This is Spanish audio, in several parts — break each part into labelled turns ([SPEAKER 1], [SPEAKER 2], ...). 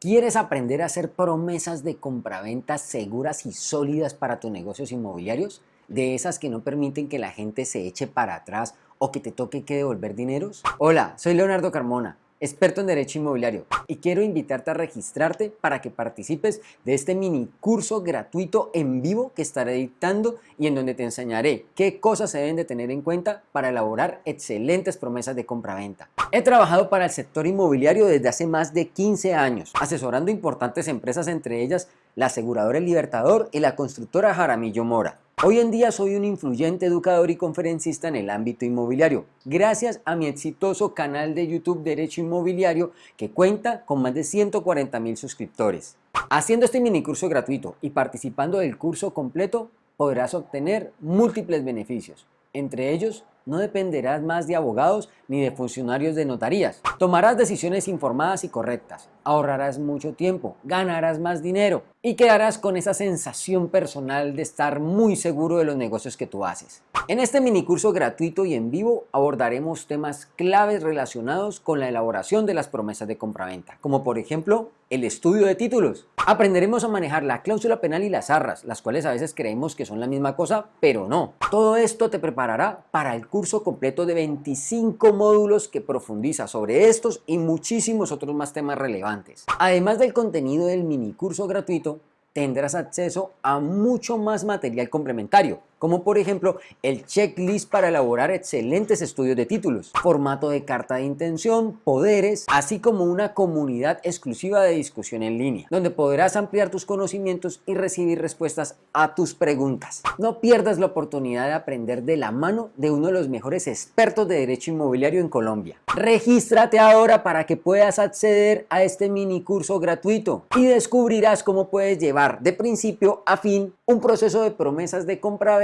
[SPEAKER 1] ¿Quieres aprender a hacer promesas de compraventas seguras y sólidas para tus negocios inmobiliarios? De esas que no permiten que la gente se eche para atrás o que te toque que devolver dineros? Hola, soy Leonardo Carmona experto en Derecho Inmobiliario, y quiero invitarte a registrarte para que participes de este mini curso gratuito en vivo que estaré dictando y en donde te enseñaré qué cosas se deben de tener en cuenta para elaborar excelentes promesas de compraventa. He trabajado para el sector inmobiliario desde hace más de 15 años, asesorando importantes empresas entre ellas la aseguradora El Libertador y la constructora Jaramillo Mora. Hoy en día soy un influyente educador y conferencista en el ámbito inmobiliario, gracias a mi exitoso canal de YouTube Derecho Inmobiliario que cuenta con más de 140 mil suscriptores. Haciendo este mini curso gratuito y participando del curso completo podrás obtener múltiples beneficios, entre ellos no dependerás más de abogados ni de funcionarios de notarías. Tomarás decisiones informadas y correctas, ahorrarás mucho tiempo, ganarás más dinero y quedarás con esa sensación personal de estar muy seguro de los negocios que tú haces. En este mini curso gratuito y en vivo abordaremos temas claves relacionados con la elaboración de las promesas de compraventa, como por ejemplo el estudio de títulos. Aprenderemos a manejar la cláusula penal y las arras, las cuales a veces creemos que son la misma cosa, pero no. Todo esto te preparará para el curso completo de 25 módulos que profundiza sobre estos y muchísimos otros más temas relevantes. Además del contenido del mini curso gratuito, tendrás acceso a mucho más material complementario, como por ejemplo el checklist para elaborar excelentes estudios de títulos, formato de carta de intención, poderes, así como una comunidad exclusiva de discusión en línea, donde podrás ampliar tus conocimientos y recibir respuestas a tus preguntas. No pierdas la oportunidad de aprender de la mano de uno de los mejores expertos de derecho inmobiliario en Colombia. Regístrate ahora para que puedas acceder a este mini curso gratuito y descubrirás cómo puedes llevar de principio a fin un proceso de promesas de compra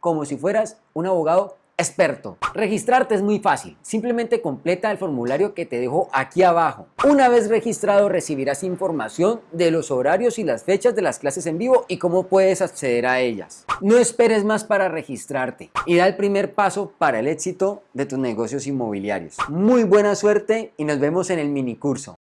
[SPEAKER 1] como si fueras un abogado experto. Registrarte es muy fácil, simplemente completa el formulario que te dejo aquí abajo. Una vez registrado recibirás información de los horarios y las fechas de las clases en vivo y cómo puedes acceder a ellas. No esperes más para registrarte y da el primer paso para el éxito de tus negocios inmobiliarios. Muy buena suerte y nos vemos en el mini curso.